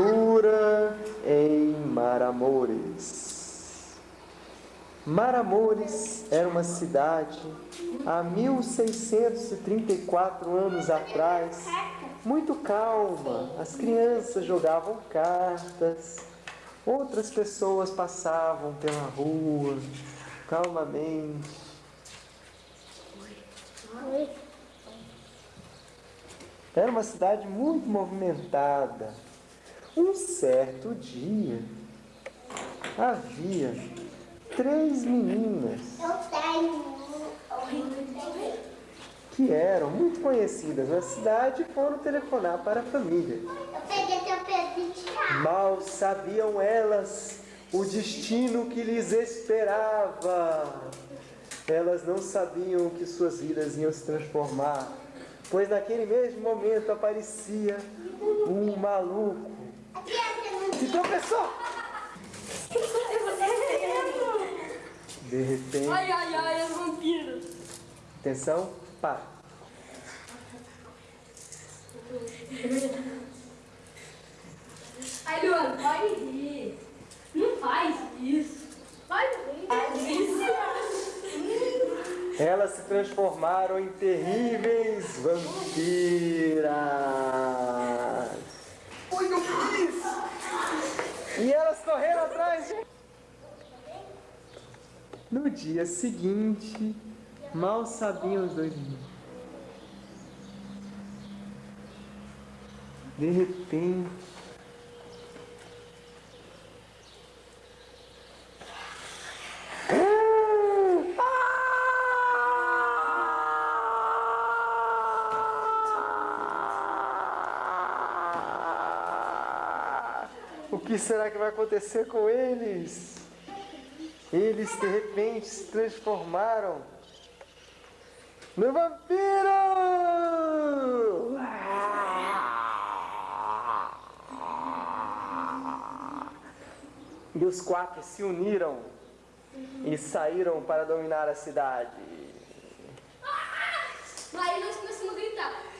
Aventura em Maramores. Maramores era uma cidade há 1634 anos atrás, muito calma. As crianças jogavam cartas, outras pessoas passavam pela rua calmamente. Era uma cidade muito movimentada. Um certo dia, havia três meninas que eram muito conhecidas na cidade e foram telefonar para a família. Mal sabiam elas o destino que lhes esperava. Elas não sabiam que suas vidas iam se transformar, pois naquele mesmo momento aparecia um maluco que tropeçou. De repente. Ai, ai, ai, as vampiros. Atenção, para. Ai, Luana, pode rir. Não faz isso. Faz isso. Elas se transformaram em terríveis vampiras. Oi, eu fiz! E elas correram atrás. No dia seguinte, mal sabiam os dois meninos. De repente, O que será que vai acontecer com eles? Eles de repente se transformaram no vampiro! E os quatro se uniram e saíram para dominar a cidade. Aí nós começamos a gritar.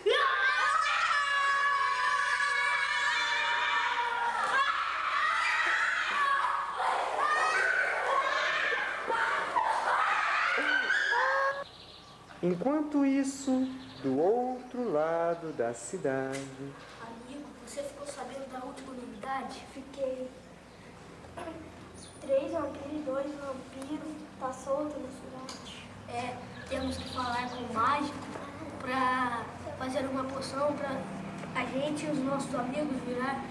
Enquanto isso, do outro lado da cidade, Amigo, você ficou sabendo da última novidade? Fiquei. Três vampiros e dois vampiros tá solto na cidade. É, temos que falar com o mágico pra fazer uma poção pra a gente e os nossos amigos virar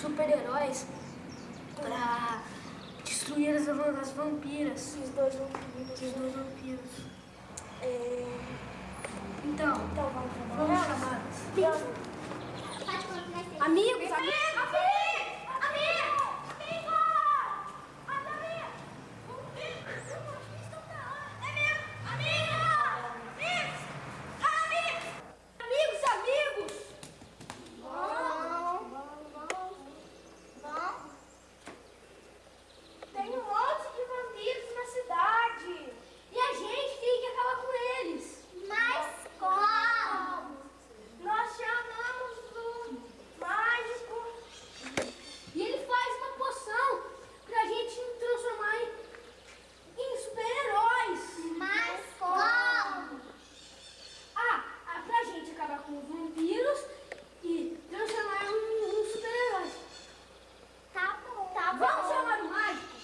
super-heróis pra destruir as, as vampiras. Esses dois vampiros. Esses dois vampiros. É... Então, Então vamos vamos chamá-los. Amigos, amigos. Amigos, amigos. Tem um monte de vampiros na cidade. E a gente tem que acabar com eles. Mas como? Nós chamamos o mágico. E ele faz uma poção pra gente transformar em, em super-heróis. Mas como? Ah, ah, pra gente acabar com os vampiros e transformar em um super-heróis. Tá bom. Tá bom. Vamos chamar o mágico?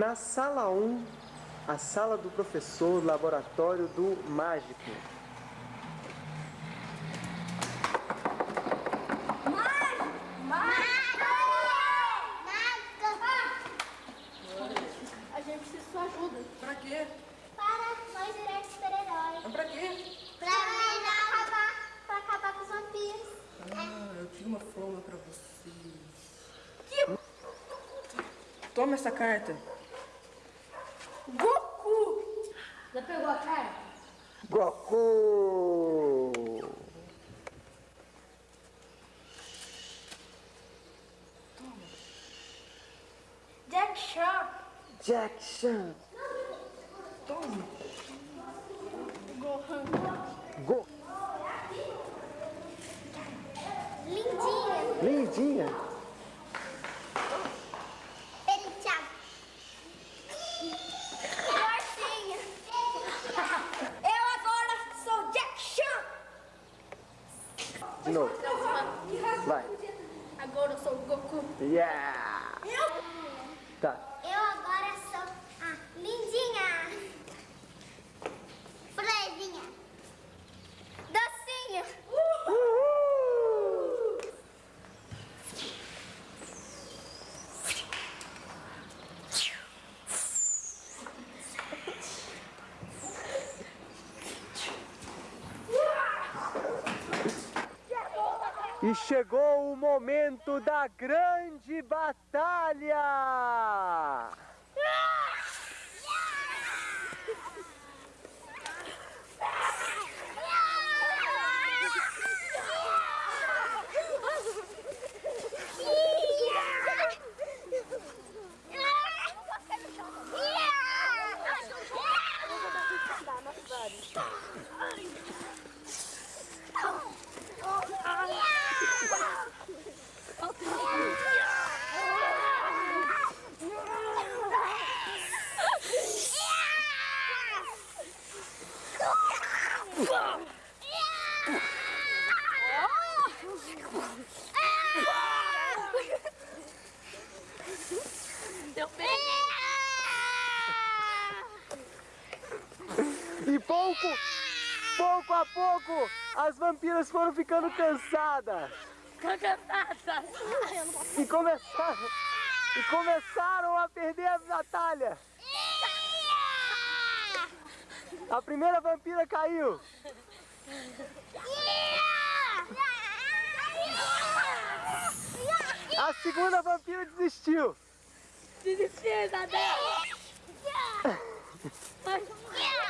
Na sala 1, a sala do professor, laboratório do mágico. A gente precisa de sua ajuda. Pra quê? Para nós virar super-heróis. Mas pra quê? Pra acabar, pra acabar com os vampiros. Ah, eu tinha uma forma pra vocês. Toma essa carta. Goku! Já pegou a cara? Goku! Jack Chan! Jack Chan! Toma! Gohan! Go... Lindinha! Lindinha! Yeah. E chegou o momento da grande batalha! E pouco, pouco a pouco, as vampiras foram ficando cansadas. E começaram, e começaram a perder a batalha. A primeira vampira caiu. A segunda vampira desistiu. Desistir, Isabel!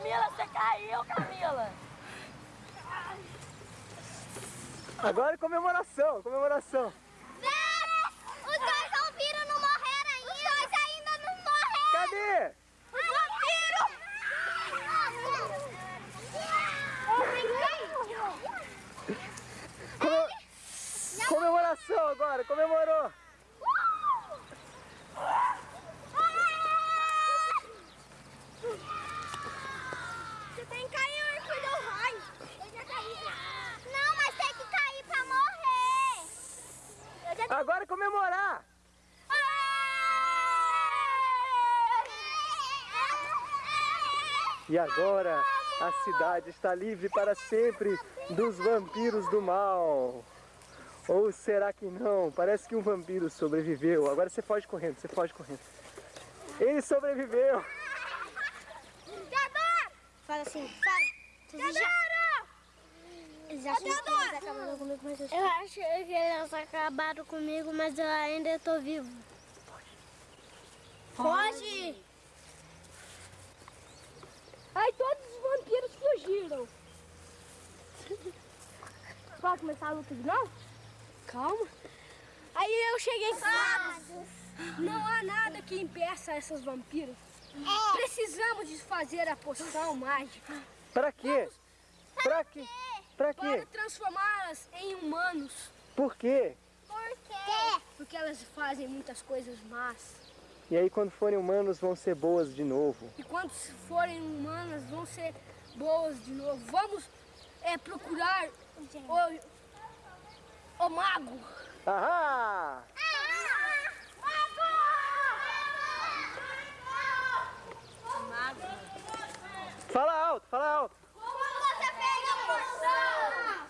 Camila, você caiu, Camila. Agora é comemoração, comemoração. Os dois vampiros não morreram ainda. Os dois ainda não morreram. Cadê? Os vampiros. Come- Comemoração agora, comemorou. Você tem que cair, Arthur, deu raio. Eu já caí. Não, mas tem que cair pra morrer. Eu já Agora é comemorar. E agora a cidade está livre para sempre dos vampiros do mal. Ou será que não? Parece que um vampiro sobreviveu. Agora você foge correndo, você foge correndo. Ele sobreviveu. Fala assim, fala. Já... Eles acham que eles acabaram comigo, mas eu... Eu acho que eles acabaram comigo, mas eu ainda estou vivo. Foge! Aí todos os vampiros fugiram. Pode começar a luta de novo? Calma. Aí eu cheguei em Não há nada que impeça essas vampiras. Precisamos de fazer a poção mágica Para quê? Para quê? Para para quê? transformá-las em humanos. Por quê? Por quê? Porque elas fazem muitas coisas más. E aí quando forem humanos vão ser boas de novo. E quando forem humanas, vão ser boas de novo. Vamos é, procurar o, o mago. Ahá! Fala alto, fala alto. Como você fez a?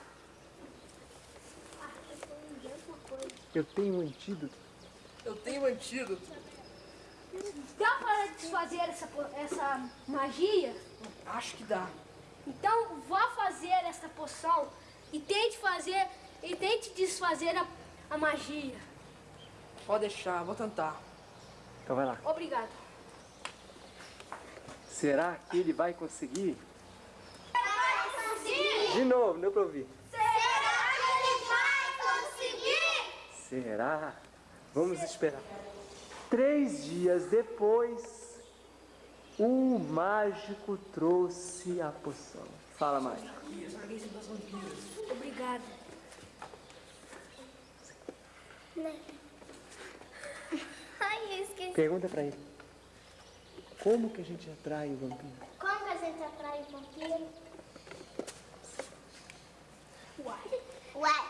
Eu tenho um antídoto. Eu tenho um antídoto. Dá para desfazer essa, essa magia? Acho que dá. Então vá fazer essa poção e tente fazer e tente desfazer a, a magia. Pode deixar, vou tentar. Então vai lá. Obrigado. Será que ele vai conseguir? De novo, deu pra ouvir. Será que ele vai conseguir? Será? Vamos esperar. Três dias depois, o mágico trouxe a poção. Fala, mágico. Obrigado. Ai, eu esqueci. Pergunta pra ele. Como que a gente atrai o vampiro? Como que a gente atrai o vampiro? Uai. Ué,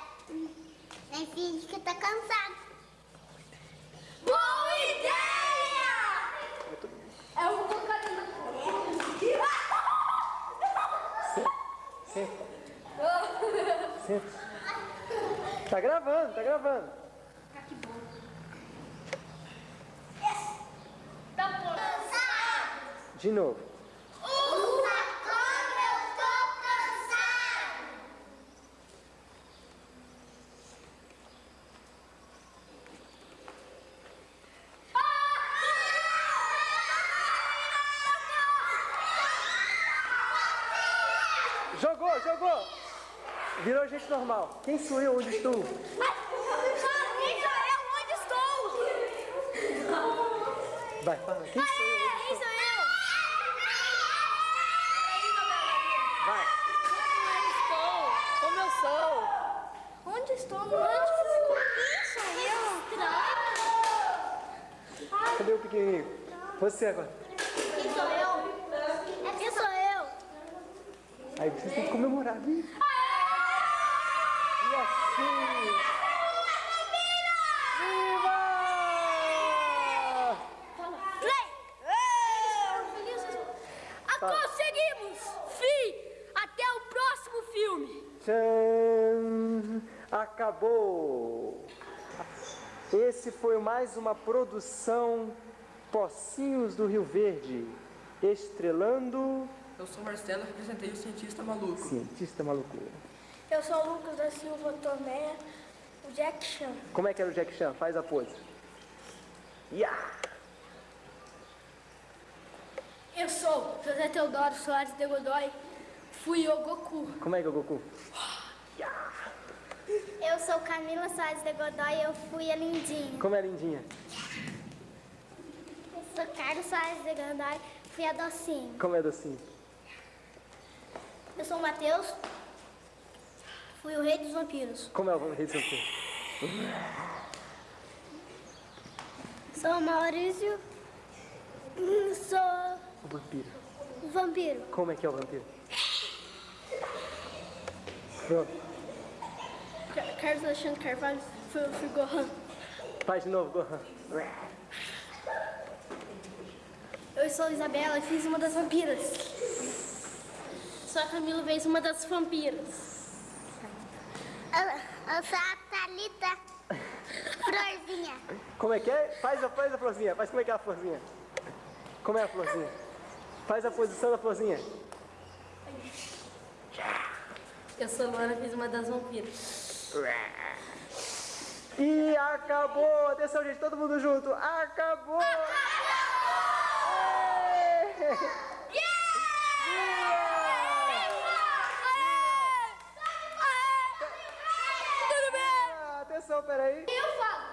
nem finge que tá cansado. Boa ideia! Eu vou colocar na Senta. Senta. Tá gravando, tá gravando. Tá bom. De novo. Jogou. Virou gente normal. Quem sou eu? Onde estou? Quem sou eu? Onde estou? Vai, fala. Quem sou eu? Quem estou? sou eu? Vai. Como eu sou? Onde estou? Onde Quem sou eu? Cadê o pequenininho? Você agora. Quem sou eu? É quem sou eu? Aí vocês têm que comemorar, viu? E assim. Viva! Play! Conseguimos! Fim! Até o próximo filme! Tchan! Acabou! Esse foi mais uma produção Pocinhos do Rio Verde, estrelando Eu sou Marcelo, representei o cientista maluco. cientista maluco. Eu sou o Lucas da Silva Tomé, o Jack Chan. Como é que era o Jack Chan? Faz a pose. Yeah! Eu sou José Teodoro Soares de Godoy, fui o Goku. Como é que é o Goku? Eu sou Camila Soares de Godoy eu fui a Lindinha. Como é a lindinha? Eu sou Carlos Soares de Godoy fui a Docinho. Como é docinho? Eu sou o Matheus, fui o rei dos vampiros. Como é o rei do seu filho? Sou o Maurício. Sou O vampiro. o vampiro. Como é que é o vampiro? Pronto. Carlos Alexandre Carvalho. Fui, fui Gohan. Faz de novo, Gohan. Eu sou a Isabela e fiz uma das vampiras. Sou a Camila fez uma das vampiras. Eu, eu sou a Thalita Florzinha. Como é que é? Faz a, faz a florzinha. Faz como é que é a florzinha? Como é a florzinha? Faz a posição da florzinha. Eu sou a Luana, fiz uma das vampiras. E acabou! Atenção, gente, todo mundo junto. Acabou! Tudo bem? Ah, Atenção, peraí. Eu falo.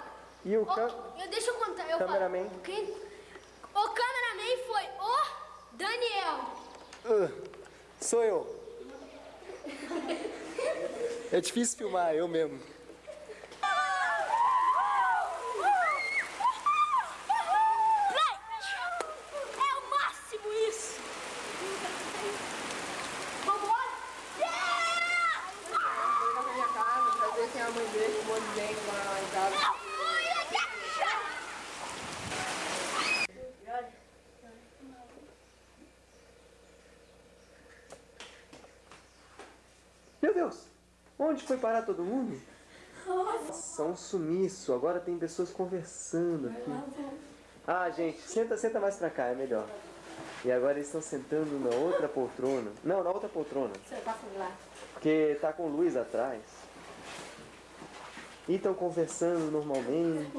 E o can... Ô, eu, deixa eu contar. Eu Cameraman. Falo. Quem, o cameraman foi o Daniel. Uh, sou eu. É difícil filmar, eu mesmo. Play! É o máximo isso! Vambora! Na minha casa, pra ver quem é a mãe dele, um monte de gente lá em casa. Meu Deus! Onde foi parar todo mundo? Nossa, um sumiço. Agora tem pessoas conversando aqui. Ah, gente, senta, senta mais pra cá, é melhor. E agora eles estão sentando na outra poltrona. Não, na outra poltrona. Porque tá com luz atrás. E estão conversando normalmente.